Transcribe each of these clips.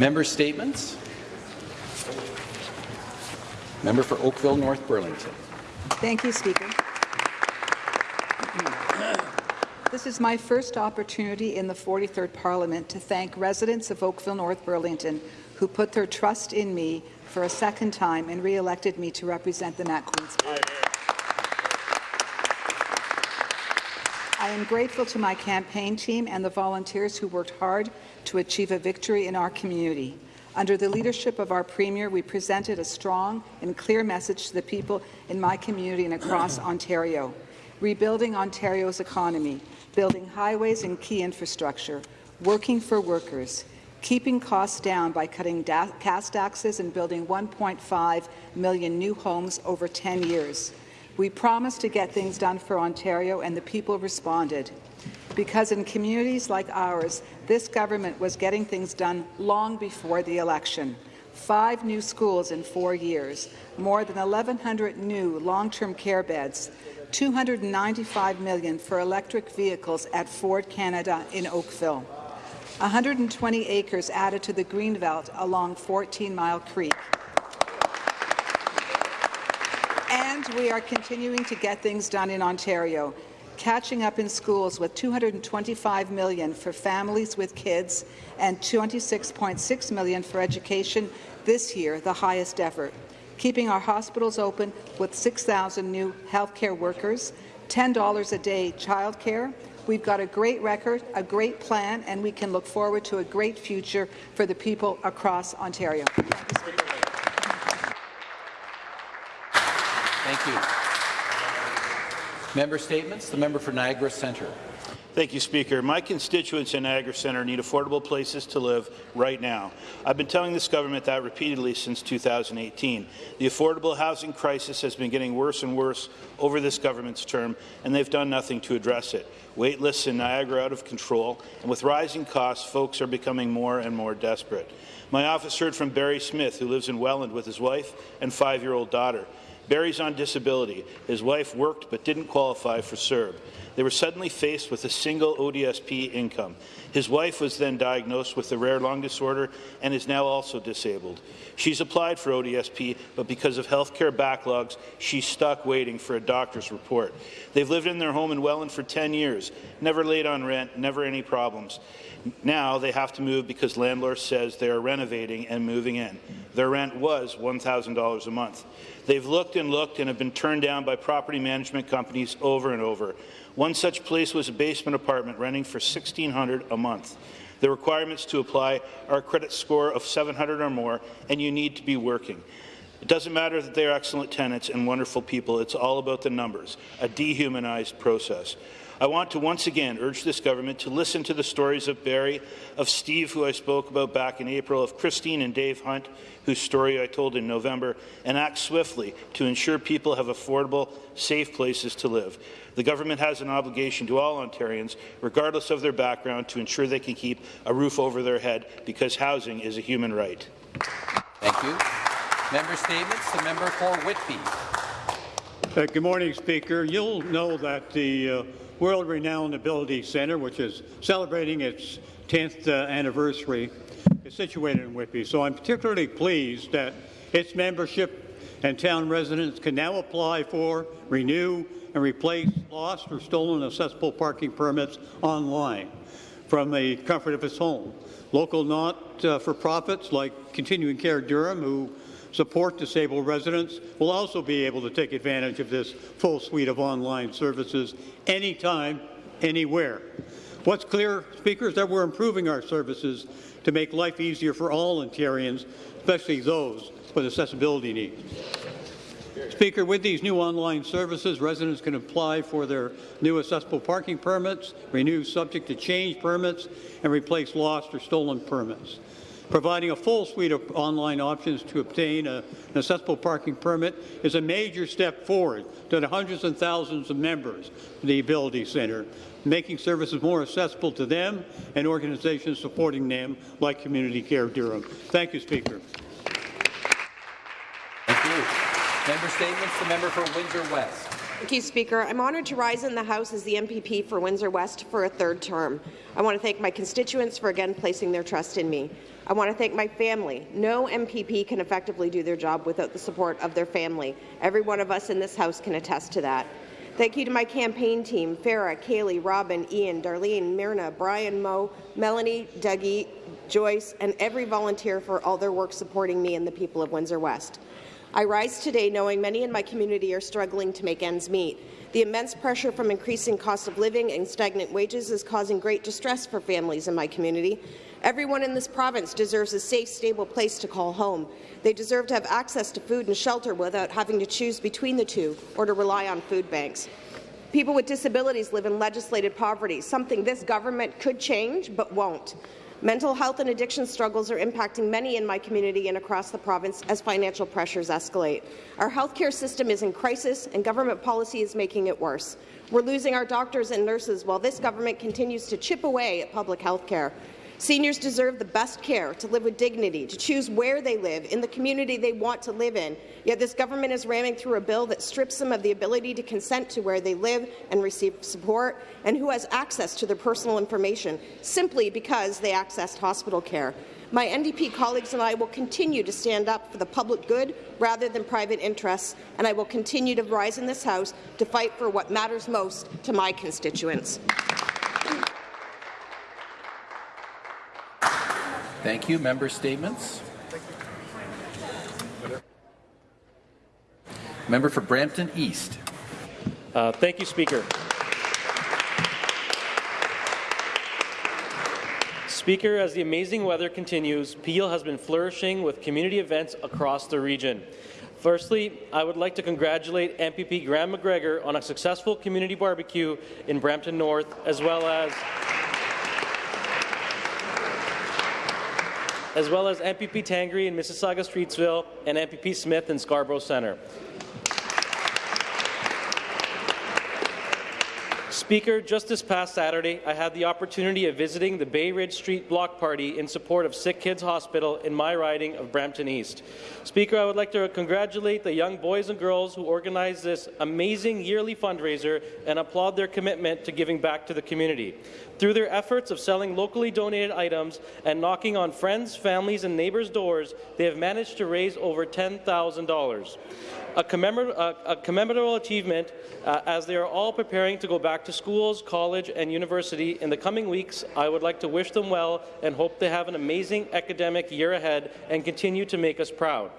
Member statements. Member for Oakville North Burlington. Thank you, Speaker. This is my first opportunity in the 43rd Parliament to thank residents of Oakville North Burlington who put their trust in me for a second time and re-elected me to represent them at Queen's Park. I am grateful to my campaign team and the volunteers who worked hard to achieve a victory in our community. Under the leadership of our Premier, we presented a strong and clear message to the people in my community and across Ontario. Rebuilding Ontario's economy, building highways and key infrastructure, working for workers, keeping costs down by cutting cash taxes and building 1.5 million new homes over 10 years. We promised to get things done for Ontario, and the people responded. Because in communities like ours, this government was getting things done long before the election. Five new schools in four years, more than 1,100 new long-term care beds, 295 million for electric vehicles at Ford Canada in Oakville. 120 acres added to the Greenbelt along 14 Mile Creek. And we are continuing to get things done in Ontario, catching up in schools with 225 million for families with kids and 26.6 million for education this year, the highest ever. Keeping our hospitals open with 6,000 new healthcare workers, $10 a day childcare. We've got a great record, a great plan, and we can look forward to a great future for the people across Ontario. Thank you. Member statements. The member for Niagara Centre. Thank you, Speaker. My constituents in Niagara Centre need affordable places to live right now. I've been telling this government that repeatedly since 2018. The affordable housing crisis has been getting worse and worse over this government's term, and they've done nothing to address it. Wait lists in Niagara out of control, and with rising costs, folks are becoming more and more desperate. My office heard from Barry Smith, who lives in Welland with his wife and five-year-old daughter. Barry's on disability. His wife worked but didn't qualify for CERB. They were suddenly faced with a single ODSP income. His wife was then diagnosed with a rare lung disorder and is now also disabled. She's applied for ODSP, but because of health care backlogs, she's stuck waiting for a doctor's report. They've lived in their home in Welland for 10 years, never late on rent, never any problems. Now they have to move because landlord says they are renovating and moving in. Their rent was $1,000 a month. They've looked and looked and have been turned down by property management companies over and over. One such place was a basement apartment renting for 1,600 a month. The requirements to apply are a credit score of 700 or more, and you need to be working. It doesn't matter that they are excellent tenants and wonderful people. It's all about the numbers, a dehumanized process. I want to once again urge this government to listen to the stories of Barry, of Steve, who I spoke about back in April, of Christine and Dave Hunt, whose story I told in November, and act swiftly to ensure people have affordable, safe places to live. The government has an obligation to all Ontarians, regardless of their background, to ensure they can keep a roof over their head because housing is a human right. Thank you. Member statements. The member for Whitby. Uh, good morning, Speaker. You'll know that the uh, world-renowned Ability Centre, which is celebrating its 10th uh, anniversary, is situated in Whitby. So I'm particularly pleased that its membership and town residents can now apply for, renew, and replace lost or stolen accessible parking permits online from the comfort of its home. Local not-for-profits uh, like Continuing Care Durham, who support disabled residents will also be able to take advantage of this full suite of online services anytime, anywhere. What's clear, Speaker, is that we're improving our services to make life easier for all Ontarians, especially those with accessibility needs. Speaker, with these new online services, residents can apply for their new accessible parking permits, renew subject to change permits, and replace lost or stolen permits. Providing a full suite of online options to obtain a, an accessible parking permit is a major step forward to the hundreds and thousands of members of the Ability Centre, making services more accessible to them and organizations supporting them like Community Care Durham. Thank you, Speaker. Thank you. Member statements. The member for Windsor West. Thank you, Speaker. I'm honoured to rise in the House as the MPP for Windsor West for a third term. I want to thank my constituents for again placing their trust in me. I want to thank my family. No MPP can effectively do their job without the support of their family. Every one of us in this House can attest to that. Thank you to my campaign team, Farah, Kaylee, Robin, Ian, Darlene, Myrna, Brian, Mo, Melanie, Dougie, Joyce, and every volunteer for all their work supporting me and the people of Windsor West. I rise today knowing many in my community are struggling to make ends meet. The immense pressure from increasing cost of living and stagnant wages is causing great distress for families in my community. Everyone in this province deserves a safe, stable place to call home. They deserve to have access to food and shelter without having to choose between the two or to rely on food banks. People with disabilities live in legislated poverty, something this government could change but won't. Mental health and addiction struggles are impacting many in my community and across the province as financial pressures escalate. Our healthcare system is in crisis, and government policy is making it worse. We're losing our doctors and nurses while this government continues to chip away at public health care. Seniors deserve the best care, to live with dignity, to choose where they live, in the community they want to live in. Yet this government is ramming through a bill that strips them of the ability to consent to where they live and receive support, and who has access to their personal information, simply because they accessed hospital care. My NDP colleagues and I will continue to stand up for the public good rather than private interests, and I will continue to rise in this House to fight for what matters most to my constituents. Thank you. Member statements. Member for Brampton East. Uh, thank you, Speaker. Speaker, as the amazing weather continues, Peel has been flourishing with community events across the region. Firstly, I would like to congratulate MPP Graham McGregor on a successful community barbecue in Brampton North, as well as as well as MPP Tangri in Mississauga Streetsville and MPP Smith in Scarborough Centre. Speaker, just this past Saturday, I had the opportunity of visiting the Bay Ridge Street Block Party in support of Sick Kids Hospital in my riding of Brampton East. Speaker, I would like to congratulate the young boys and girls who organized this amazing yearly fundraiser and applaud their commitment to giving back to the community. Through their efforts of selling locally donated items and knocking on friends, families, and neighbors' doors, they have managed to raise over $10,000 a, commemor a, a commemorative achievement uh, as they are all preparing to go back to schools, college, and university in the coming weeks. I would like to wish them well and hope they have an amazing academic year ahead and continue to make us proud.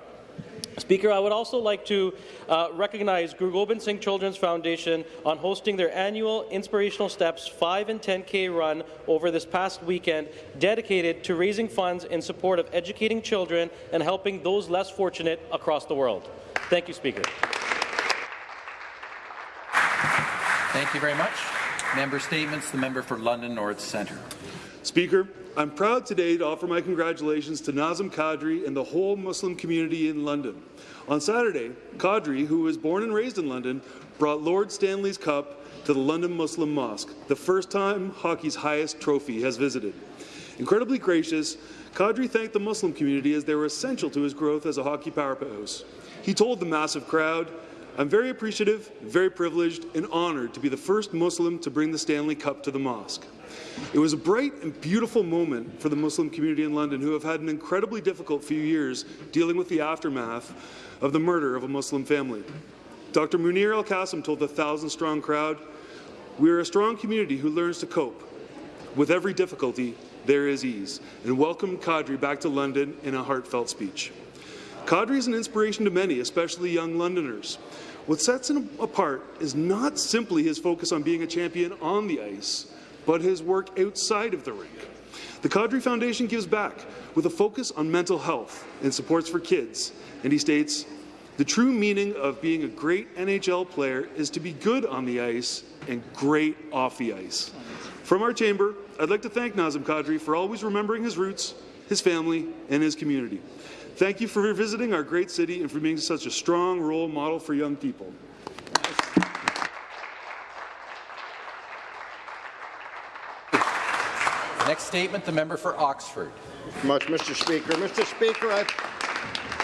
Speaker, I would also like to uh, recognize Guru Singh Children's Foundation on hosting their annual Inspirational Steps 5 and 10K run over this past weekend, dedicated to raising funds in support of educating children and helping those less fortunate across the world. Thank you, Speaker. Thank you very much. Member statements. The member for London North Centre. Speaker, I'm proud today to offer my congratulations to Nazem Kadri and the whole Muslim community in London. On Saturday, Kadri, who was born and raised in London, brought Lord Stanley's Cup to the London Muslim Mosque, the first time hockey's highest trophy has visited. Incredibly gracious, Kadri thanked the Muslim community as they were essential to his growth as a hockey powerhouse. He told the massive crowd, I'm very appreciative, very privileged, and honoured to be the first Muslim to bring the Stanley Cup to the mosque. It was a bright and beautiful moment for the Muslim community in London who have had an incredibly difficult few years dealing with the aftermath of the murder of a Muslim family. Dr. Munir El-Kassem told the thousand-strong crowd, We are a strong community who learns to cope. With every difficulty, there is ease, and welcomed Kadri back to London in a heartfelt speech. Kadri is an inspiration to many, especially young Londoners. What sets him apart is not simply his focus on being a champion on the ice, but his work outside of the rink. The Kadri Foundation gives back with a focus on mental health and supports for kids, and he states, the true meaning of being a great NHL player is to be good on the ice and great off the ice. From our chamber, I'd like to thank Nazem Kadri for always remembering his roots, his family, and his community. Thank you for visiting our great city and for being such a strong role model for young people. Next statement, the member for Oxford. Much, Mr. Speaker. Mr. Speaker, I've,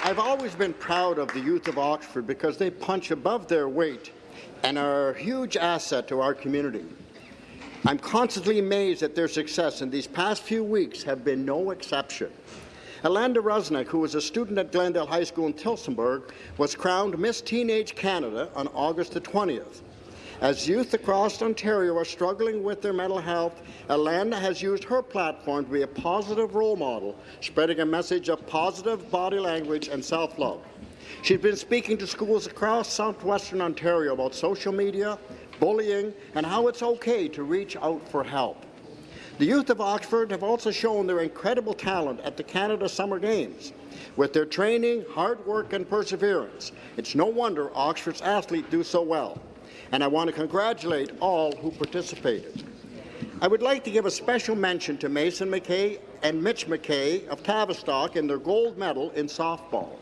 I've always been proud of the youth of Oxford because they punch above their weight and are a huge asset to our community. I'm constantly amazed at their success, and these past few weeks have been no exception. Alanda Rusnak, who was a student at Glendale High School in Tillsonburg, was crowned Miss Teenage Canada on August the 20th. As youth across Ontario are struggling with their mental health, Alanda has used her platform to be a positive role model, spreading a message of positive body language and self-love. She's been speaking to schools across southwestern Ontario about social media, bullying, and how it's okay to reach out for help. The youth of Oxford have also shown their incredible talent at the Canada Summer Games. With their training, hard work and perseverance, it's no wonder Oxford's athletes do so well. And I want to congratulate all who participated. I would like to give a special mention to Mason McKay and Mitch McKay of Tavistock in their gold medal in softball.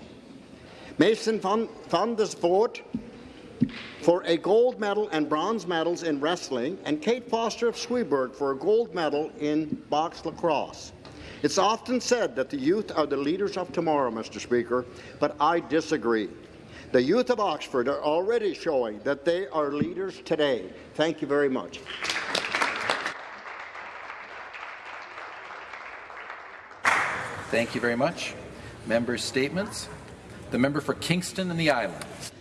Mason found this vote for a gold medal and bronze medals in wrestling, and Kate Foster of Sweaburg for a gold medal in box lacrosse. It's often said that the youth are the leaders of tomorrow, Mr. Speaker, but I disagree. The youth of Oxford are already showing that they are leaders today. Thank you very much. Thank you very much. Members' statements. The member for Kingston and the Islands.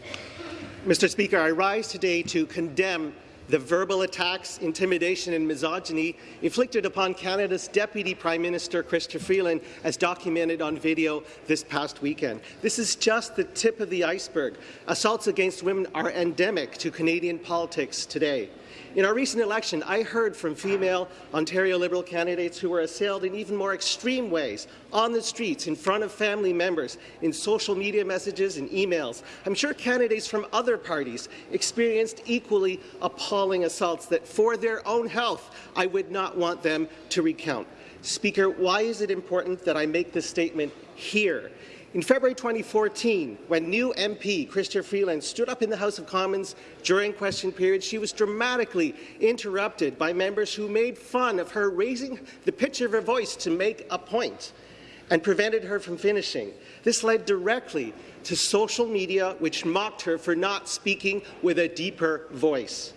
Mr. Speaker, I rise today to condemn the verbal attacks, intimidation and misogyny inflicted upon Canada's Deputy Prime Minister Chrystia Freeland as documented on video this past weekend. This is just the tip of the iceberg. Assaults against women are endemic to Canadian politics today. In our recent election, I heard from female Ontario Liberal candidates who were assailed in even more extreme ways, on the streets, in front of family members, in social media messages and emails. I'm sure candidates from other parties experienced equally appalling assaults that, for their own health, I would not want them to recount. Speaker, why is it important that I make this statement here? In February 2014, when new MP Chrystia Freeland stood up in the House of Commons during question period, she was dramatically interrupted by members who made fun of her raising the pitch of her voice to make a point and prevented her from finishing. This led directly to social media, which mocked her for not speaking with a deeper voice.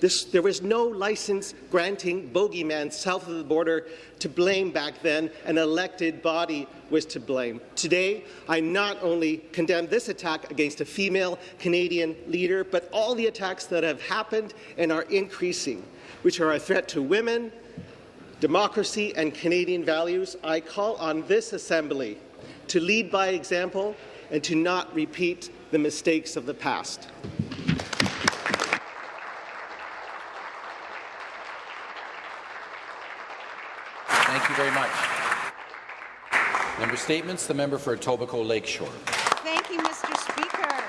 This, there was no license granting bogeyman south of the border to blame back then. An elected body was to blame. Today, I not only condemn this attack against a female Canadian leader, but all the attacks that have happened and are increasing, which are a threat to women, democracy and Canadian values. I call on this Assembly to lead by example and to not repeat the mistakes of the past. Thank you very much. Member statements. The member for Etobicoke Lakeshore. Thank you, Mr. Speaker.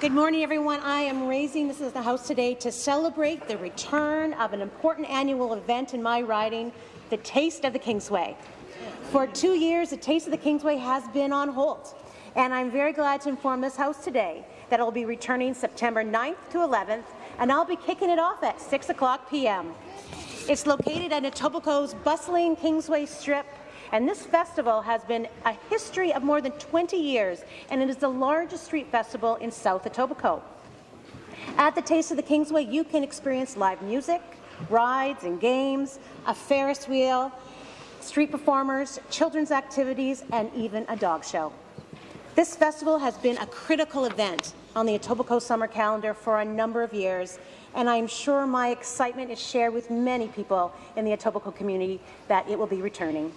Good morning, everyone. I am raising this as the House today to celebrate the return of an important annual event in my riding, the Taste of the Kingsway. For two years, the Taste of the Kingsway has been on hold, and I'm very glad to inform this House today that it will be returning September 9th to 11th, and I'll be kicking it off at 6 o'clock p.m. It's located at Etobicoke's bustling Kingsway Strip, and this festival has been a history of more than 20 years, and it is the largest street festival in South Etobicoke. At the Taste of the Kingsway, you can experience live music, rides and games, a Ferris wheel, street performers, children's activities, and even a dog show. This festival has been a critical event on the Etobicoke summer calendar for a number of years, and I'm sure my excitement is shared with many people in the Etobicoke community that it will be returning.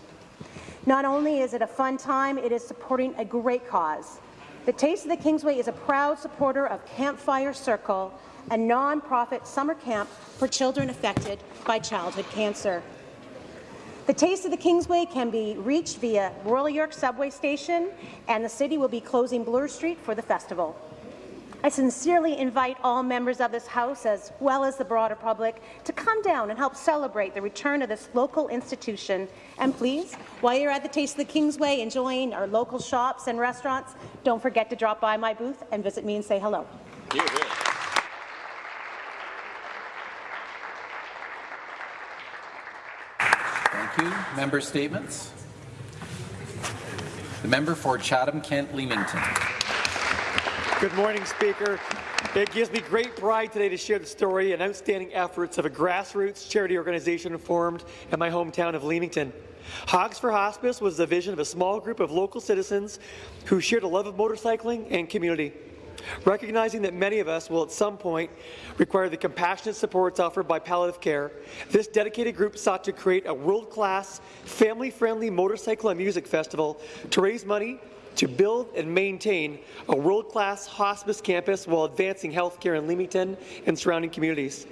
Not only is it a fun time, it is supporting a great cause. The Taste of the Kingsway is a proud supporter of Campfire Circle, a non-profit summer camp for children affected by childhood cancer. The Taste of the Kingsway can be reached via Royal York subway station, and the city will be closing Bloor Street for the festival. I sincerely invite all members of this House, as well as the broader public, to come down and help celebrate the return of this local institution. And please, while you're at the Taste of the Kingsway enjoying our local shops and restaurants, don't forget to drop by my booth and visit me and say hello. Thank you. Member statements. The member for Chatham-Kent Leamington. Good morning, Speaker. It gives me great pride today to share the story and outstanding efforts of a grassroots charity organization formed in my hometown of Leamington. Hogs for Hospice was the vision of a small group of local citizens who shared a love of motorcycling and community. Recognizing that many of us will at some point require the compassionate supports offered by palliative care, this dedicated group sought to create a world-class, family-friendly motorcycle and music festival to raise money to build and maintain a world-class hospice campus while advancing healthcare in Leamington and surrounding communities.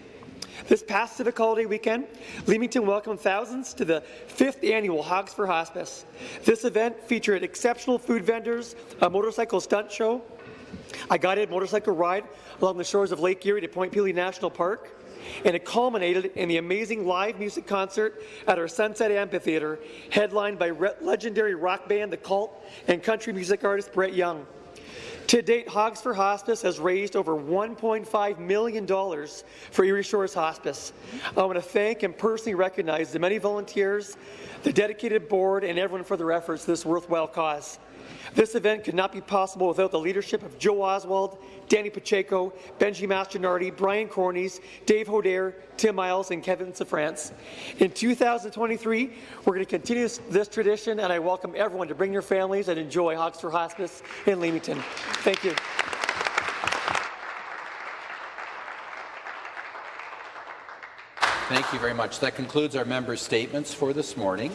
This past Civic Holiday weekend, Leamington welcomed thousands to the fifth annual Hogs for Hospice. This event featured exceptional food vendors, a motorcycle stunt show, a guided motorcycle ride along the shores of Lake Erie to Point Pelee National Park, and it culminated in the amazing live music concert at our Sunset Amphitheatre, headlined by legendary rock band The Cult and country music artist Brett Young. To date, Hogs for Hospice has raised over $1.5 million for Erie Shores Hospice. I want to thank and personally recognize the many volunteers, the dedicated board, and everyone for their efforts to this worthwhile cause. This event could not be possible without the leadership of Joe Oswald, Danny Pacheco, Benji Mastronardi, Brian Cornies, Dave Hodare, Tim Miles, and Kevin Safrance. In 2023, we're going to continue this tradition, and I welcome everyone to bring your families and enjoy Hogs Hospice in Leamington. Thank you. Thank you very much. That concludes our members' statements for this morning.